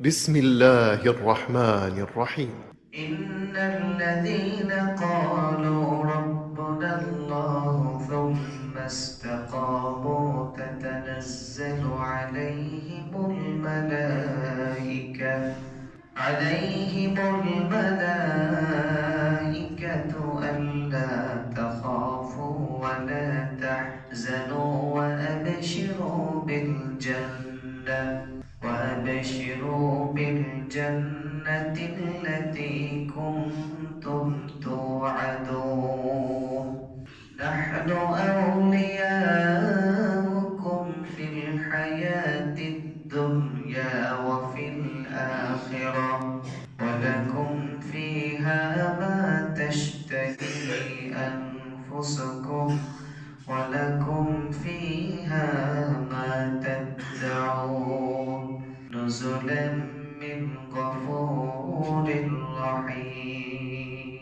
بسم الله الرحمن الرحيم. إن الذين قالوا ربنا الله ثم استقاموا تتنزل عليهم الملائكة عليهم الملائكة ألا تخافوا ولا تحزنوا وأبشروا بالجنة. وأبشروا بالجنة التي كنتم توعدون. نحن أولياؤكم في الحياة الدنيا وفي الآخرة ولكم فيها ما تشتهي أنفسكم. نزلا من غفور رحيم.